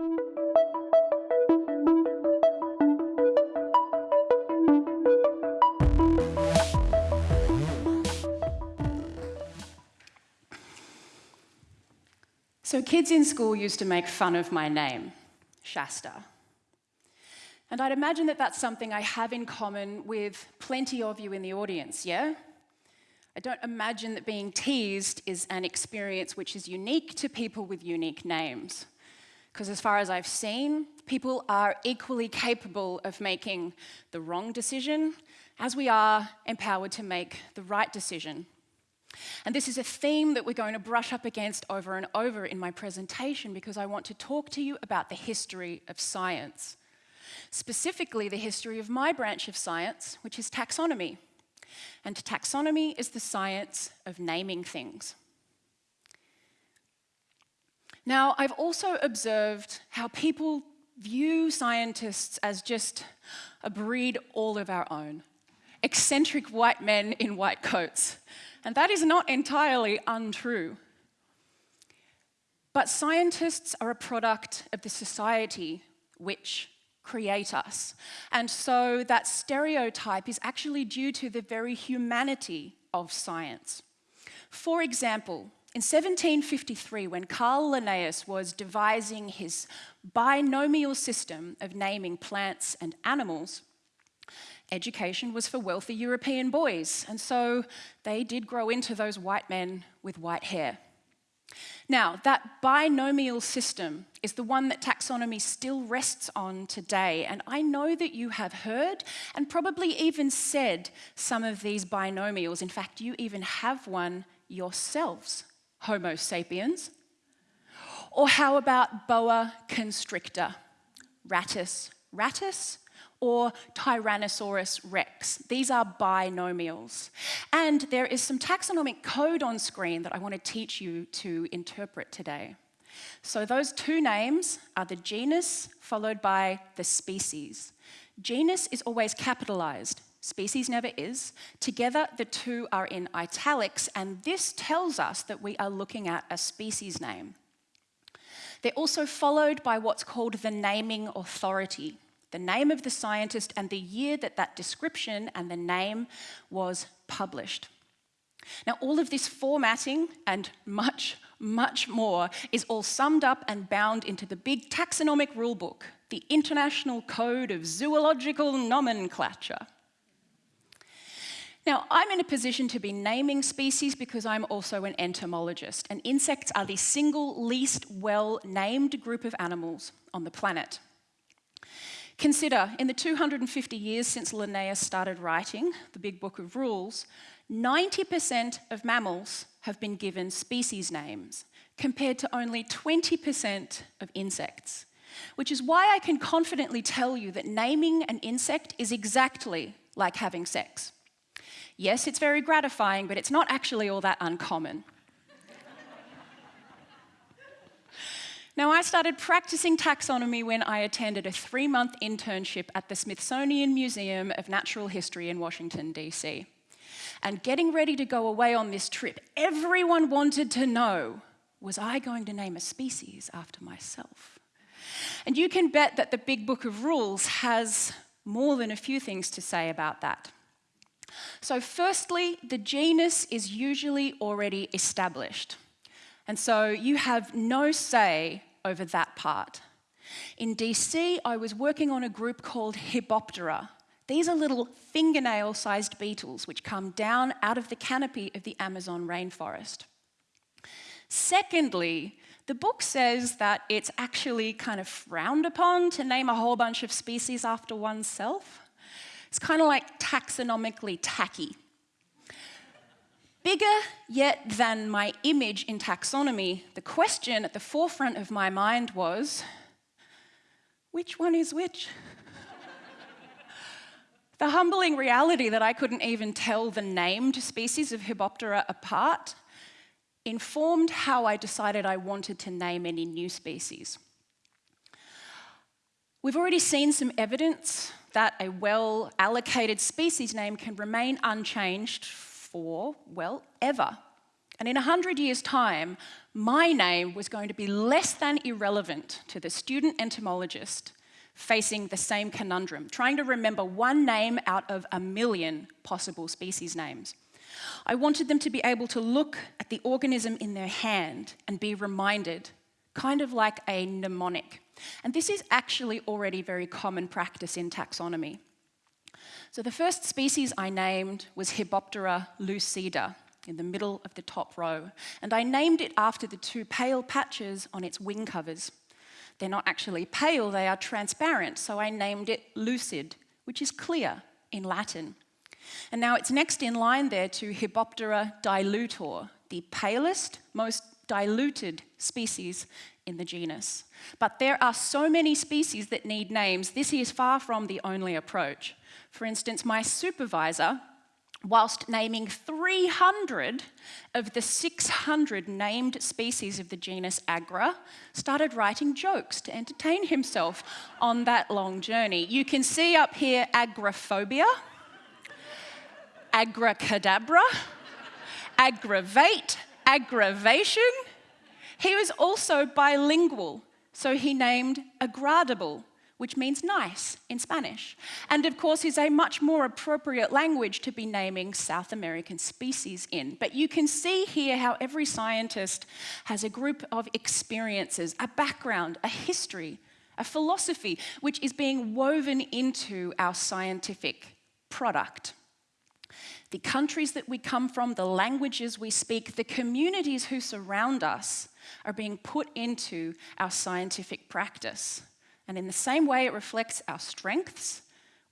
So kids in school used to make fun of my name, Shasta. And I'd imagine that that's something I have in common with plenty of you in the audience, yeah? I don't imagine that being teased is an experience which is unique to people with unique names. Because as far as I've seen, people are equally capable of making the wrong decision as we are empowered to make the right decision and this is a theme that we're going to brush up against over and over in my presentation because I want to talk to you about the history of science. Specifically, the history of my branch of science, which is taxonomy. And taxonomy is the science of naming things. Now, I've also observed how people view scientists as just a breed all of our own. Eccentric white men in white coats and that is not entirely untrue. But scientists are a product of the society which create us. And so that stereotype is actually due to the very humanity of science. For example, in 1753, when Carl Linnaeus was devising his binomial system of naming plants and animals, education was for wealthy European boys, and so they did grow into those white men with white hair. Now, that binomial system is the one that taxonomy still rests on today, and I know that you have heard and probably even said some of these binomials. In fact, you even have one yourselves, Homo sapiens. Or how about boa constrictor, rattus rattus, or Tyrannosaurus rex. These are binomials. And there is some taxonomic code on screen that I want to teach you to interpret today. So those two names are the genus followed by the species. Genus is always capitalized, species never is. Together, the two are in italics, and this tells us that we are looking at a species name. They're also followed by what's called the naming authority the name of the scientist and the year that that description and the name was published. Now, all of this formatting and much, much more is all summed up and bound into the big taxonomic rulebook, the International Code of Zoological Nomenclature. Now, I'm in a position to be naming species because I'm also an entomologist, and insects are the single least well named group of animals on the planet. Consider, in the 250 years since Linnaeus started writing the Big Book of Rules, 90% of mammals have been given species names, compared to only 20% of insects. Which is why I can confidently tell you that naming an insect is exactly like having sex. Yes, it's very gratifying, but it's not actually all that uncommon. Now, I started practicing taxonomy when I attended a three month internship at the Smithsonian Museum of Natural History in Washington, D.C. And getting ready to go away on this trip, everyone wanted to know was I going to name a species after myself? And you can bet that the Big Book of Rules has more than a few things to say about that. So, firstly, the genus is usually already established. And so you have no say over that part. In DC, I was working on a group called Hyboptera. These are little fingernail sized beetles which come down out of the canopy of the Amazon rainforest. Secondly, the book says that it's actually kind of frowned upon to name a whole bunch of species after oneself. It's kind of like taxonomically tacky. Bigger yet than my image in taxonomy, the question at the forefront of my mind was which one is which? the humbling reality that I couldn't even tell the named species of Hyboptera apart informed how I decided I wanted to name any new species. We've already seen some evidence that a well allocated species name can remain unchanged for, well, ever. And in 100 years' time, my name was going to be less than irrelevant to the student entomologist facing the same conundrum, trying to remember one name out of a million possible species names. I wanted them to be able to look at the organism in their hand and be reminded, kind of like a mnemonic. And this is actually already very common practice in taxonomy. So the first species I named was Hyboptera lucida in the middle of the top row. And I named it after the two pale patches on its wing covers. They're not actually pale, they are transparent, so I named it lucid, which is clear in Latin. And now it's next in line there to Hyboptera dilutor, the palest, most diluted species in the genus. But there are so many species that need names, this is far from the only approach. For instance, my supervisor whilst naming 300 of the 600 named species of the genus Agra, started writing jokes to entertain himself on that long journey. You can see up here agrophobia, agracadabra, aggravate, aggravation. He was also bilingual, so he named agradable, which means nice in Spanish. And of course, is a much more appropriate language to be naming South American species in. But you can see here how every scientist has a group of experiences, a background, a history, a philosophy, which is being woven into our scientific product. The countries that we come from, the languages we speak, the communities who surround us are being put into our scientific practice. And in the same way, it reflects our strengths,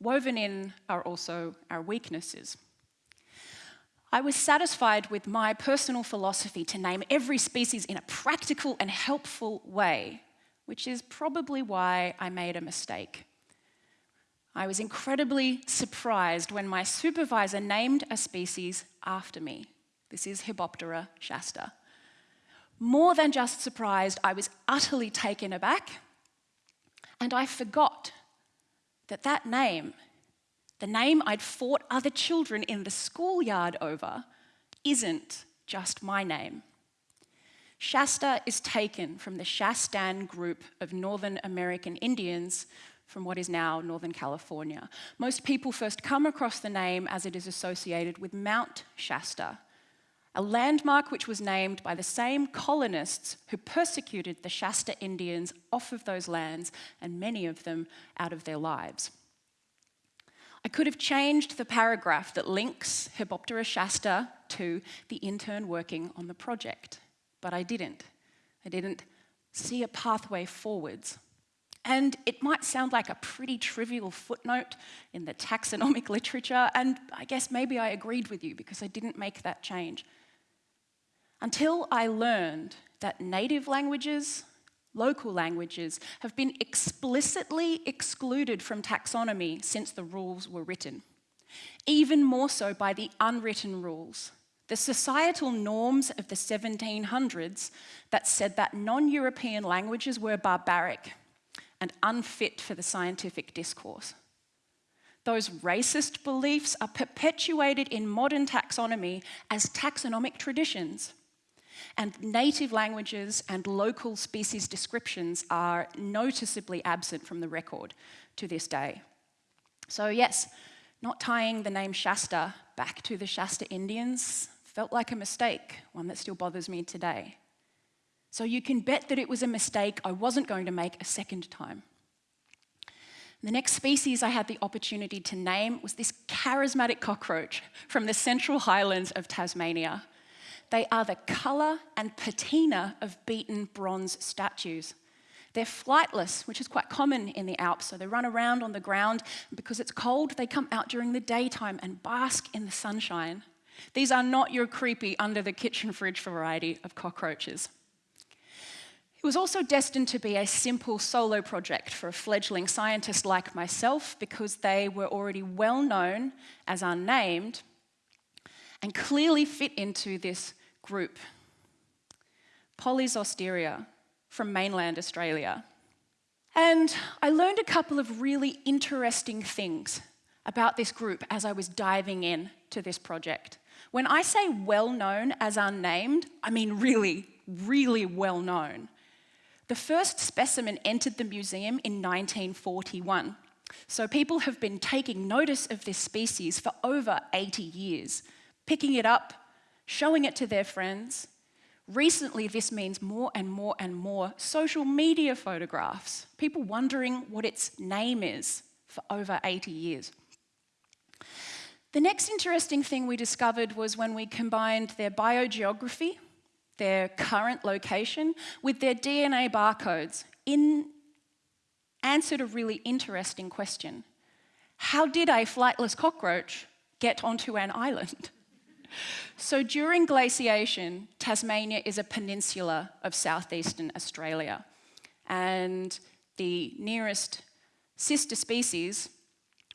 woven in are also our weaknesses. I was satisfied with my personal philosophy to name every species in a practical and helpful way, which is probably why I made a mistake. I was incredibly surprised when my supervisor named a species after me. This is Hyboptera shasta. More than just surprised, I was utterly taken aback and I forgot that that name, the name I'd fought other children in the schoolyard over, isn't just my name. Shasta is taken from the Shastan group of Northern American Indians from what is now Northern California. Most people first come across the name as it is associated with Mount Shasta, a landmark which was named by the same colonists who persecuted the Shasta Indians off of those lands and many of them out of their lives. I could have changed the paragraph that links Hyboptera shasta to the intern working on the project, but I didn't. I didn't see a pathway forwards. And it might sound like a pretty trivial footnote in the taxonomic literature, and I guess maybe I agreed with you because I didn't make that change until I learned that native languages, local languages, have been explicitly excluded from taxonomy since the rules were written. Even more so by the unwritten rules, the societal norms of the 1700s that said that non-European languages were barbaric and unfit for the scientific discourse. Those racist beliefs are perpetuated in modern taxonomy as taxonomic traditions and native languages and local species descriptions are noticeably absent from the record to this day. So yes, not tying the name Shasta back to the Shasta Indians felt like a mistake, one that still bothers me today. So you can bet that it was a mistake I wasn't going to make a second time. The next species I had the opportunity to name was this charismatic cockroach from the Central Highlands of Tasmania. They are the colour and patina of beaten bronze statues. They're flightless, which is quite common in the Alps, so they run around on the ground. Because it's cold, they come out during the daytime and bask in the sunshine. These are not your creepy under the kitchen fridge variety of cockroaches. Was also destined to be a simple solo project for a fledgling scientist like myself because they were already well known as unnamed and clearly fit into this group. Polyzosteria from mainland Australia. And I learned a couple of really interesting things about this group as I was diving in to this project. When I say well known as unnamed, I mean really, really well known. The first specimen entered the museum in 1941. So people have been taking notice of this species for over 80 years, picking it up, showing it to their friends. Recently, this means more and more and more social media photographs, people wondering what its name is for over 80 years. The next interesting thing we discovered was when we combined their biogeography, their current location, with their DNA barcodes in answer to a really interesting question. How did a flightless cockroach get onto an island? so during glaciation, Tasmania is a peninsula of southeastern Australia. And the nearest sister species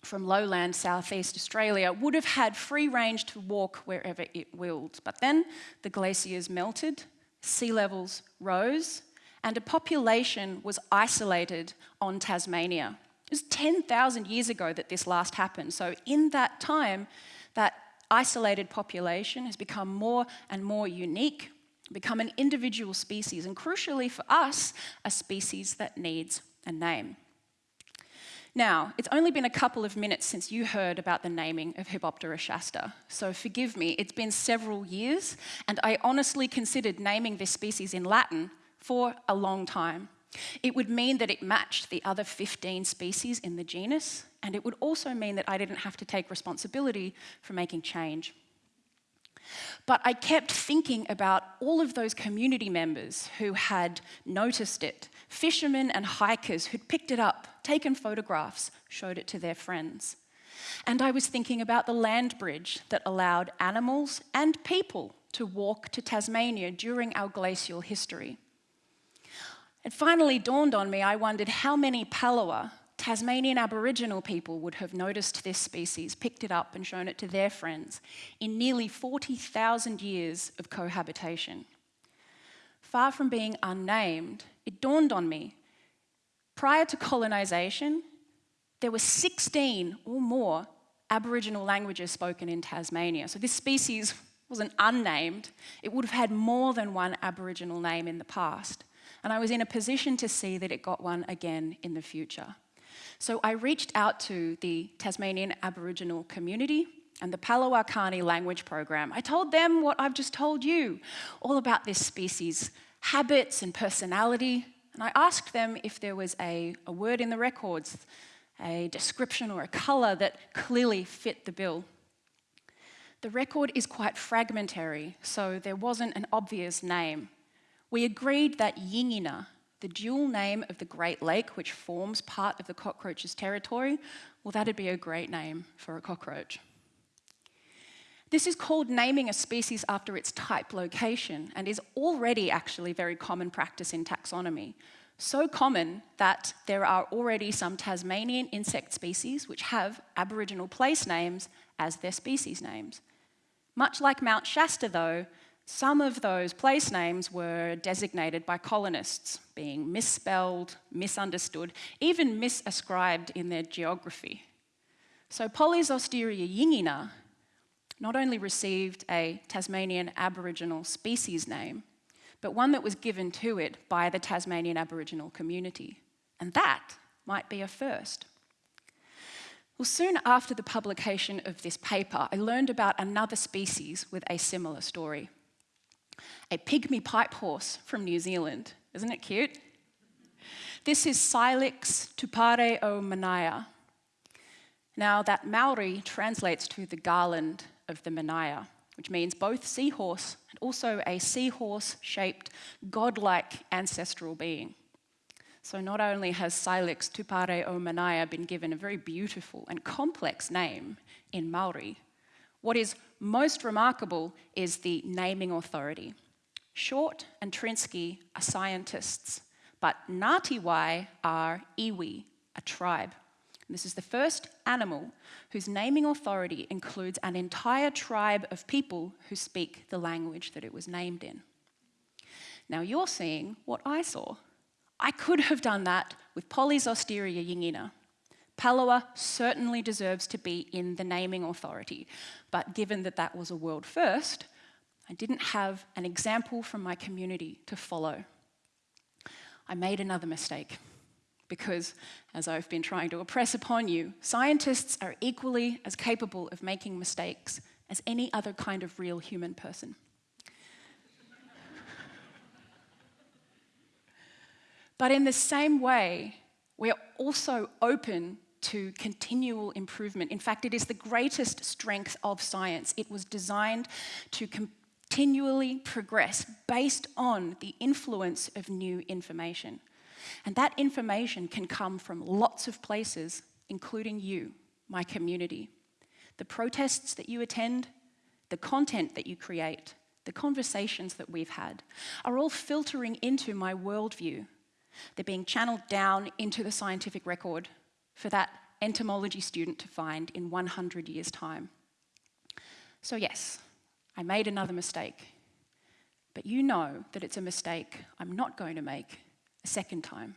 from lowland southeast Australia would have had free range to walk wherever it willed. But then the glaciers melted, sea levels rose, and a population was isolated on Tasmania. It was 10,000 years ago that this last happened. So in that time, that isolated population has become more and more unique, become an individual species, and crucially for us, a species that needs a name. Now, it's only been a couple of minutes since you heard about the naming of Hyboptera shasta, so forgive me, it's been several years, and I honestly considered naming this species in Latin for a long time. It would mean that it matched the other 15 species in the genus, and it would also mean that I didn't have to take responsibility for making change. But I kept thinking about all of those community members who had noticed it, fishermen and hikers who'd picked it up, taken photographs, showed it to their friends. And I was thinking about the land bridge that allowed animals and people to walk to Tasmania during our glacial history. It finally dawned on me, I wondered how many Palawa, Tasmanian Aboriginal people, would have noticed this species, picked it up and shown it to their friends in nearly 40,000 years of cohabitation. Far from being unnamed, it dawned on me, prior to colonisation, there were 16 or more Aboriginal languages spoken in Tasmania. So this species wasn't unnamed, it would have had more than one Aboriginal name in the past. And I was in a position to see that it got one again in the future. So I reached out to the Tasmanian Aboriginal community and the Palawakani language program. I told them what I've just told you, all about this species, habits and personality. And I asked them if there was a, a word in the records, a description or a colour that clearly fit the bill. The record is quite fragmentary, so there wasn't an obvious name we agreed that Yingina, the dual name of the Great Lake, which forms part of the cockroach's territory, well, that'd be a great name for a cockroach. This is called naming a species after its type location and is already actually very common practice in taxonomy. So common that there are already some Tasmanian insect species which have Aboriginal place names as their species names. Much like Mount Shasta, though, some of those place names were designated by colonists, being misspelled, misunderstood, even misascribed in their geography. So Polyzosteria yingina not only received a Tasmanian Aboriginal species name, but one that was given to it by the Tasmanian Aboriginal community. And that might be a first. Well, soon after the publication of this paper, I learned about another species with a similar story a pygmy pipe horse from New Zealand. Isn't it cute? This is Silix tupare o manaya. Now, that Maori translates to the garland of the manaia, which means both seahorse and also a seahorse shaped godlike ancestral being. So, not only has Cylix tupareomanaia been given a very beautiful and complex name in Maori, what is most remarkable is the naming authority. Short and Trnski are scientists, but Ngatiwai are iwi, a tribe. And this is the first animal whose naming authority includes an entire tribe of people who speak the language that it was named in. Now you're seeing what I saw. I could have done that with Polyzosteria yingina, Palawa certainly deserves to be in the naming authority, but given that that was a world first, I didn't have an example from my community to follow. I made another mistake because, as I've been trying to impress upon you, scientists are equally as capable of making mistakes as any other kind of real human person. but in the same way, we are also open to continual improvement. In fact, it is the greatest strength of science. It was designed to continually progress based on the influence of new information. And that information can come from lots of places, including you, my community. The protests that you attend, the content that you create, the conversations that we've had are all filtering into my worldview. They're being channeled down into the scientific record for that entomology student to find in 100 years' time. So, yes, I made another mistake. But you know that it's a mistake I'm not going to make a second time.